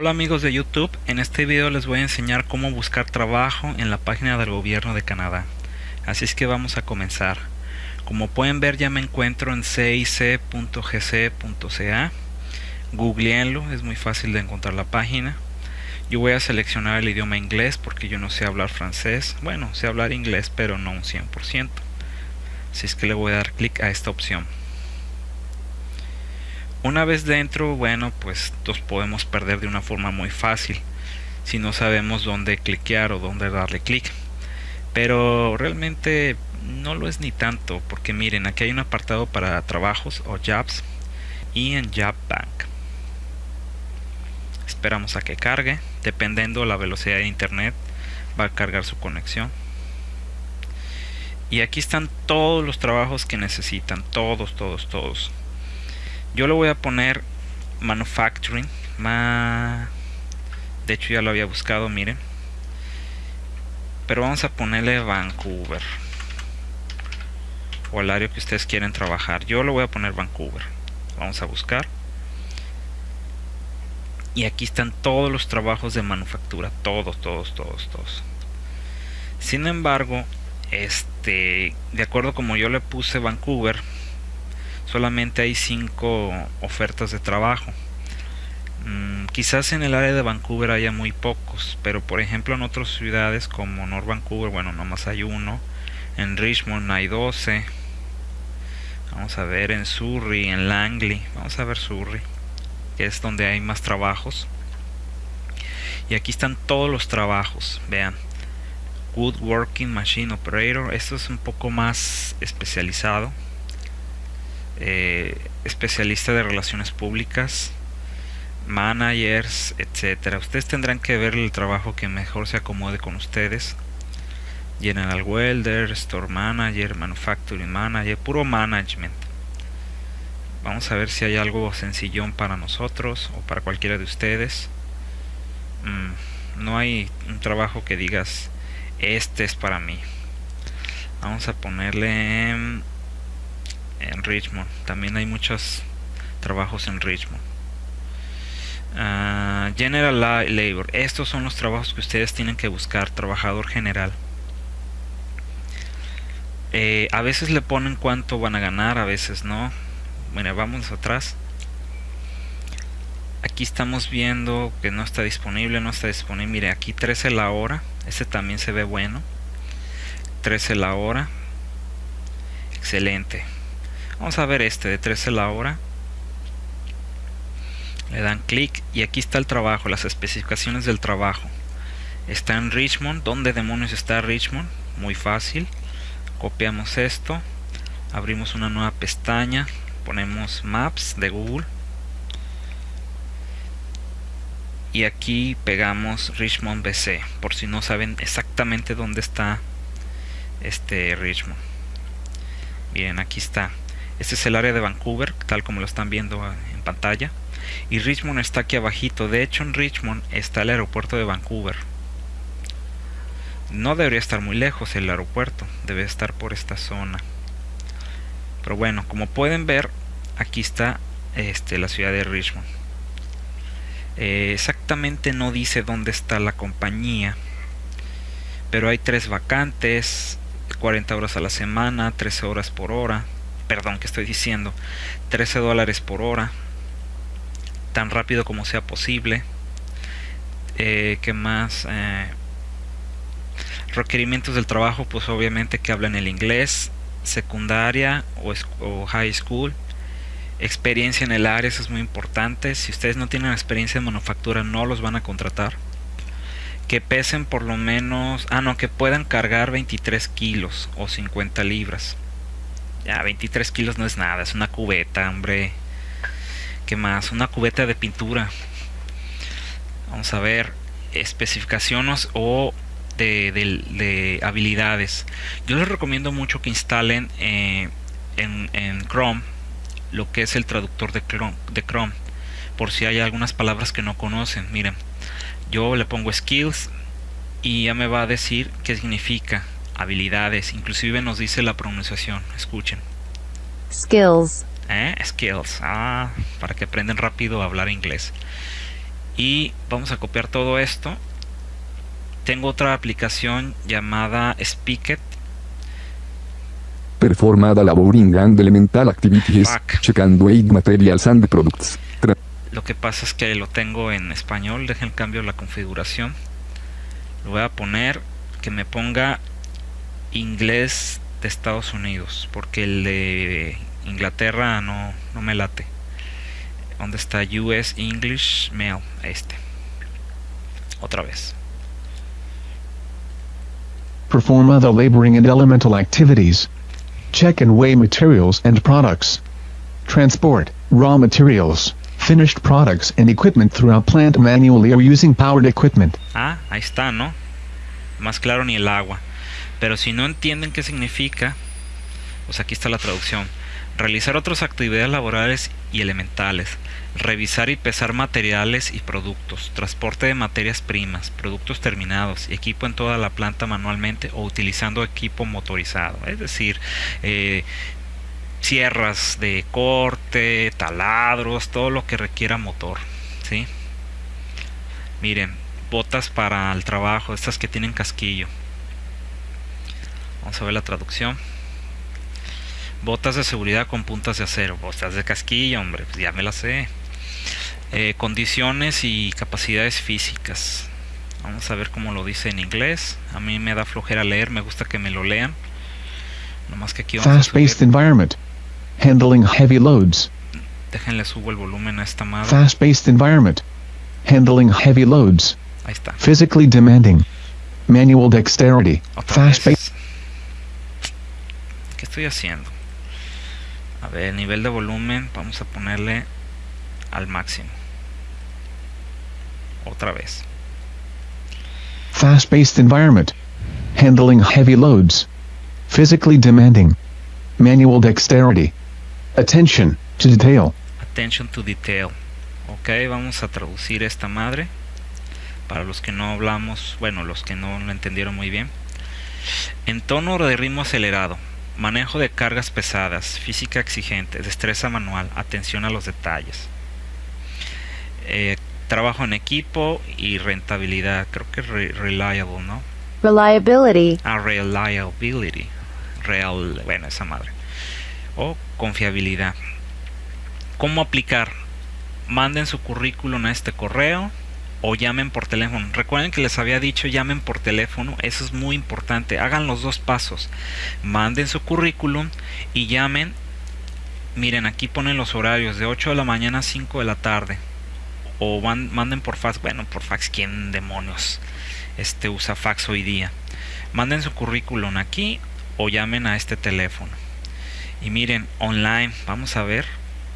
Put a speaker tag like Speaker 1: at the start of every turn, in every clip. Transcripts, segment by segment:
Speaker 1: Hola amigos de YouTube, en este video les voy a enseñar cómo buscar trabajo en la página del gobierno de Canadá. Así es que vamos a comenzar. Como pueden ver ya me encuentro en cic.gc.ca. Googleenlo, es muy fácil de encontrar la página. Yo voy a seleccionar el idioma inglés porque yo no sé hablar francés. Bueno, sé hablar inglés pero no un 100%. Así es que le voy a dar clic a esta opción. Una vez dentro, bueno, pues nos podemos perder de una forma muy fácil si no sabemos dónde cliquear o dónde darle clic. Pero realmente no lo es ni tanto, porque miren, aquí hay un apartado para trabajos o jobs y en Job Bank. Esperamos a que cargue, dependiendo la velocidad de internet, va a cargar su conexión. Y aquí están todos los trabajos que necesitan, todos, todos, todos yo le voy a poner manufacturing ma de hecho ya lo había buscado miren. Pero vamos a ponerle Vancouver. O el área que ustedes quieren trabajar. Yo lo voy a poner Vancouver. Vamos a buscar. Y aquí están todos los trabajos de manufactura. Todos todos todos todos. Sin embargo este de acuerdo como yo le puse Vancouver solamente hay cinco ofertas de trabajo. Mm, quizás en el área de Vancouver haya muy pocos, pero por ejemplo en otras ciudades como North Vancouver, bueno, nomás hay uno. En Richmond hay 12. Vamos a ver en Surrey, en Langley. Vamos a ver Surrey, que es donde hay más trabajos. Y aquí están todos los trabajos, vean. Woodworking Machine Operator, esto es un poco más especializado eh, especialista de relaciones públicas, managers, etcétera. Ustedes tendrán que ver el trabajo que mejor se acomode con ustedes. General Welder, Store Manager, Manufacturing Manager, puro management. Vamos a ver si hay algo sencillón para nosotros o para cualquiera de ustedes. Mm, no hay un trabajo que digas, este es para mí. Vamos a ponerle en Richmond. También hay muchos trabajos en Richmond. Ah, general Labor. Estos son los trabajos que ustedes tienen que buscar. Trabajador general. Eh, a veces le ponen cuánto van a ganar, a veces no. Bueno, vamos atrás. Aquí estamos viendo que no está disponible, no está disponible. Mire, aquí 13 la hora. Este también se ve bueno. 13 la hora. Excelente. Vamos a ver este de 13 la hora. Le dan clic y aquí está el trabajo, las especificaciones del trabajo. Está en Richmond. ¿Dónde demonios está Richmond? Muy fácil. Copiamos esto. Abrimos una nueva pestaña. Ponemos Maps de Google. Y aquí pegamos Richmond BC. Por si no saben exactamente dónde está este Richmond. Bien, aquí está. Este es el área de Vancouver, tal como lo están viendo en pantalla. Y Richmond está aquí abajito. De hecho, en Richmond está el aeropuerto de Vancouver. No debería estar muy lejos el aeropuerto. Debe estar por esta zona. Pero bueno, como pueden ver, aquí está este, la ciudad de Richmond. Eh, exactamente no dice dónde está la compañía. Pero hay tres vacantes, 40 horas a la semana, 13 horas por hora perdón, que estoy diciendo, 13 dólares por hora, tan rápido como sea posible. Eh, ¿Qué más? Eh, requerimientos del trabajo, pues obviamente que hablen el inglés, secundaria o, o, high school. Experiencia en el área, eso es muy importante. Si ustedes no tienen experiencia en manufactura, no los van a contratar. Que pesen por lo menos, ah no, que puedan cargar 23 kilos o 50 libras. Ya, 23 kilos no es nada, es una cubeta, hombre. ¿Qué más? Una cubeta de pintura. Vamos a ver especificaciones o de, habilidades. Yo les recomiendo mucho que instalen eh, en, Chrome lo que es el traductor de Chrome, de Chrome. Por si hay algunas palabras que no conocen. Miren, yo le pongo skills y ya me va a decir qué significa habilidades, inclusive nos dice la pronunciación, escuchen.
Speaker 2: Skills.
Speaker 1: ¿Eh? Skills, ah, para que aprendan rápido a hablar inglés. y vamos a copiar todo esto tengo otra aplicación llamada Speaket
Speaker 2: Performada laboring and elemental activities.
Speaker 1: Fuck.
Speaker 2: Checando aid materials and products. Tra-
Speaker 1: lo que pasa es que lo tengo en español dejen cambio la configuración lo voy a poner que me ponga inglés de Estados Unidos porque el de Inglaterra no, no me late ¿Dónde está US English Mail? Este. Otra vez.
Speaker 3: Perform other laboring and elemental activities. Check and weigh materials and products. Transport, raw materials, finished products and equipment throughout plant manually or using powered equipment.
Speaker 1: Ah, ahí está, ¿no? Más claro ni el agua. Pero si no entienden qué significa, pues aquí está la traducción. Realizar otras actividades laborales y elementales. Revisar y pesar materiales y productos. Transporte de materias primas, productos terminados, equipo en toda la planta manualmente o utilizando equipo motorizado. Es decir, eh, sierras de corte, taladros, todo lo que requiera motor. ¿sí? Miren, botas para el trabajo, estas que tienen casquillo. Vamos a ver la traducción. Botas de seguridad con puntas de acero. Botas de casquillo, hombre, pues ya me las sé. Eh, condiciones y capacidades físicas. Vamos a ver cómo lo dice en inglés. A mí me da flojera leer, me gusta que me lo lean. Nomás que aquí vamos a
Speaker 3: Fast-paced environment. Handling heavy loads.
Speaker 1: Déjenle subo el volumen a esta madre.
Speaker 3: Fast-paced environment. Handling heavy loads.
Speaker 1: Ahí está.
Speaker 3: Physically demanding. Manual dexterity. Fast-paced.
Speaker 1: Vez. ¿Qué estoy haciendo? A ver, nivel de volumen, vamos a ponerle al máximo. Otra vez.
Speaker 3: Fast-paced environment. Handling heavy loads. Physically demanding. Manual dexterity. Attention to detail.
Speaker 1: Attention to detail. Ok, vamos a traducir esta madre. Para los que no hablamos, bueno, los que no lo entendieron muy bien. En tono de ritmo acelerado. Manejo de cargas pesadas, física exigente, destreza manual, atención a los detalles. Eh, trabajo en equipo y rentabilidad. Creo que re- reliable, ¿no?
Speaker 4: reliability,
Speaker 1: a reliability real bueno esa madre o confiabilidad cómo aplicar manden su currículum a este correo o llamen por teléfono recuerden que les había dicho llamen por teléfono eso es muy importante hagan los dos pasos manden su currículum y llamen miren aquí ponen los horarios de 8 de la mañana a 5 de la tarde o van- manden por fax bueno por fax quién demonios este usa fax hoy día. Manden su currículum aquí o llamen a este teléfono. Y miren, online, vamos a ver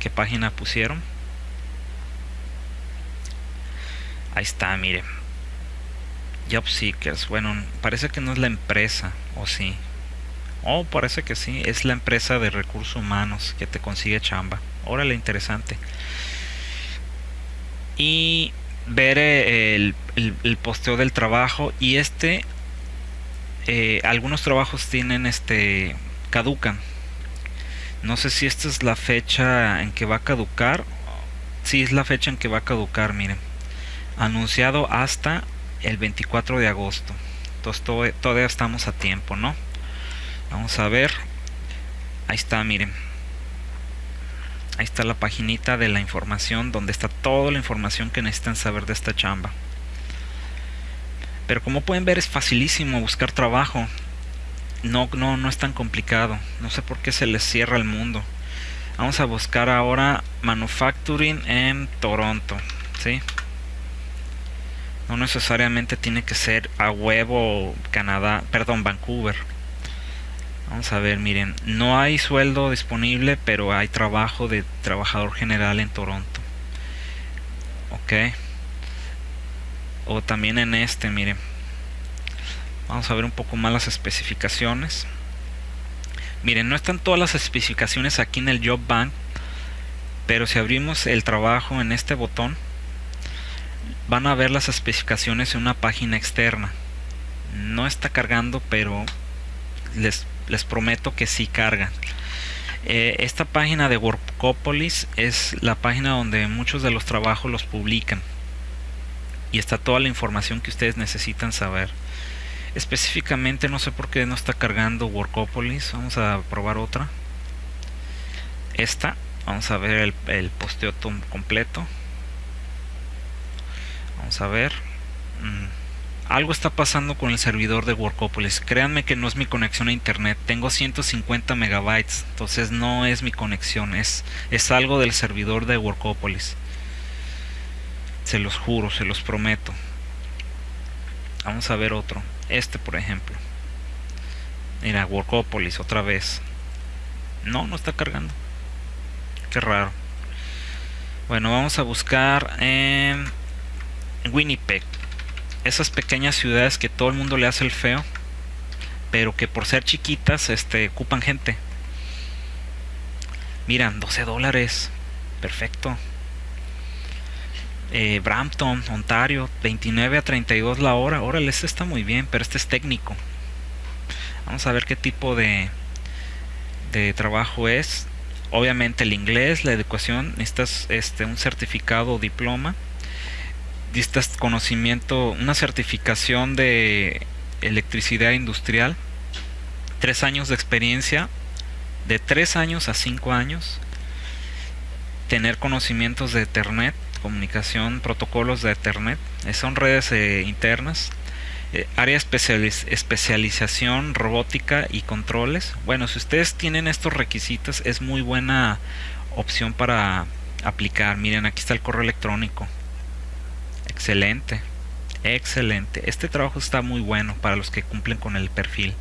Speaker 1: qué página pusieron. Ahí está, miren. Job Seekers. Bueno, parece que no es la empresa, o sí. Oh, parece que sí, es la empresa de recursos humanos que te consigue chamba. Órale, interesante. Y ver eh, el, posteo del trabajo y este eh, algunos trabajos tienen este caducan no sé si esta es la fecha en que va a caducar sí es la fecha en que va a caducar miren anunciado hasta el 24 de agosto entonces to- todavía estamos a tiempo no vamos a ver ahí está miren Ahí está la paginita de la información donde está toda la información que necesitan saber de esta chamba. Pero como pueden ver es facilísimo buscar trabajo. No, no, no es tan complicado. No sé por qué se les cierra el mundo. Vamos a buscar ahora manufacturing en Toronto. ¿sí? No necesariamente tiene que ser a huevo Canadá, perdón, Vancouver. Vamos a ver, miren, no hay sueldo disponible, pero hay trabajo de trabajador general en Toronto. Ok. O también en este, miren. Vamos a ver un poco más las especificaciones. Miren, no están todas las especificaciones aquí en el Job Bank, pero si abrimos el trabajo en este botón, van a ver las especificaciones en una página externa. No está cargando, pero les, les prometo que sí cargan. Eh, esta página de Workopolis es la página donde muchos de los trabajos los publican. y está toda la información que ustedes necesitan saber. Específicamente no sé por qué no está cargando Workopolis. Vamos a probar otra. Esta. Vamos a ver el, el posteo completo. Vamos a ver. Mm, algo está pasando con el servidor de Workopolis. Créanme que no es mi conexión a internet. Tengo 150 megabytes. Entonces no es mi conexión. Es, es algo del servidor de Workopolis. Se los juro, se los prometo. Vamos a ver otro. Este, por ejemplo. Mira, Workopolis otra vez. No, no está cargando. Qué raro. Bueno, vamos a buscar en Winnipeg. Esas pequeñas ciudades que todo el mundo le hace el feo. Pero que por ser chiquitas, este, ocupan gente. Miran, 12 dólares. Perfecto eh, Brampton, Ontario, 29 a 32 la hora. Órale, este está muy bien, pero este es técnico. Vamos a ver qué tipo de, de trabajo es. Obviamente el inglés, la educación, necesitas este, un certificado o diploma. Necesitas conocimiento, una certificación de electricidad industrial. Tres años de experiencia, de tres años a cinco años. Tener conocimientos de Internet, comunicación, protocolos de Ethernet, eh, son redes eh, internas, eh, área especialización, robótica y controles. Bueno, si ustedes tienen estos requisitos, es muy buena opción para aplicar. Miren, aquí está el correo electrónico. Excelente, excelente. Este trabajo está muy bueno para los que cumplen con el perfil.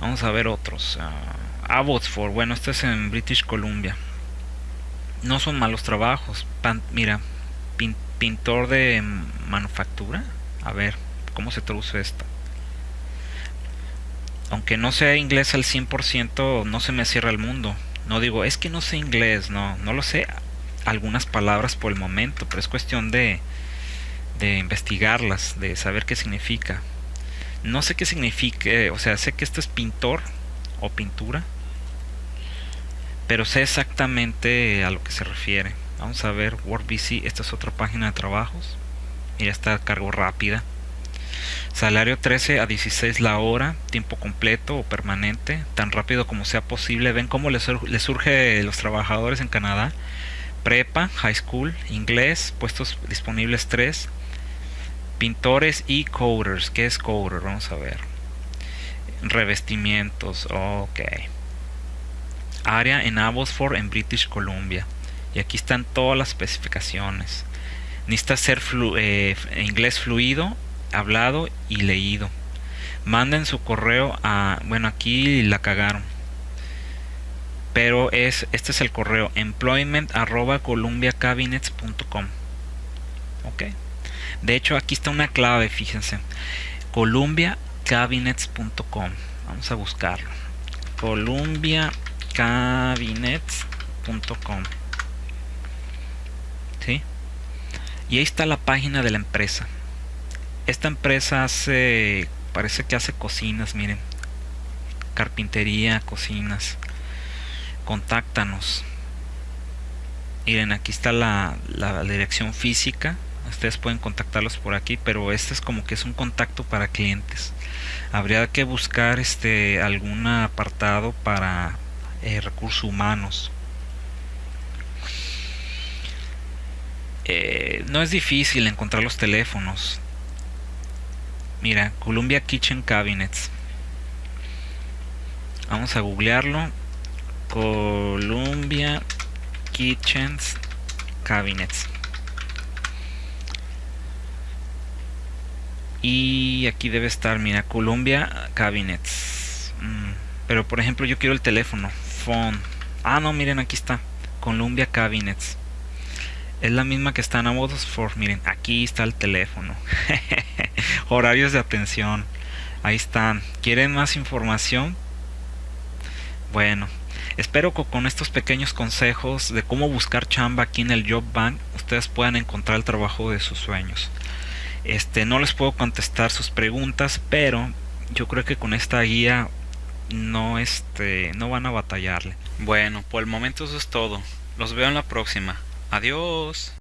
Speaker 1: Vamos a ver otros. Uh, Abbotsford, bueno, este es en British Columbia no son malos trabajos. mira, pintor de manufactura. A ver, ¿cómo se traduce esto? Aunque no sea inglés al 100%, no se me cierra el mundo. No digo, es que no sé inglés, no, no lo sé. Algunas palabras por el momento, pero es cuestión de, de investigarlas, de saber qué significa. No sé qué significa, o sea, sé que esto es pintor o pintura, pero sé exactamente a lo que se refiere. Vamos a ver WorkBC, esta es otra página de trabajos. Mira, está cargo rápida. Salario 13 a 16 la hora, tiempo completo o permanente, tan rápido como sea posible. Ven cómo les, surge a los trabajadores en Canadá. Prepa, high school, inglés, puestos disponibles 3. Pintores y coders. ¿Qué es coder? Vamos a ver. Revestimientos, ok área en Abbotsford en British Columbia y aquí están todas las especificaciones necesita ser eh, inglés fluido hablado y leído manden su correo a bueno aquí la cagaron pero es este es el correo employment columbiacabinets.com ok. De hecho aquí está una clave fíjense. columbiacabinets.com vamos a buscarlo. columbia cabinets.com ¿sí? y ahí está la página de la empresa. Esta empresa hace parece que hace cocinas miren. Carpintería cocinas contáctanos miren aquí está la, la dirección física ustedes pueden contactarlos por aquí pero este es como que es un contacto para clientes habría que buscar este algún apartado para eh, recursos humanos. Eh, no es difícil encontrar los teléfonos. Mira, Columbia Kitchen Cabinets. Vamos a googlearlo. Columbia Kitchen Cabinets. Y aquí debe estar, mira, Columbia Cabinets. Mm, pero por ejemplo yo quiero el teléfono. Ah, no, miren, aquí está. Columbia Cabinets. Es la misma que está en Abbotsford. Miren, aquí está el teléfono. Horarios de atención. Ahí están. ¿Quieren más información? Bueno, espero que con estos pequeños consejos de cómo buscar chamba aquí en el Job Bank, ustedes puedan encontrar el trabajo de sus sueños. Este, no les puedo contestar sus preguntas, pero yo creo que con esta guía no este no van a batallarle. Bueno, por el momento eso es todo. Los veo en la próxima. Adiós.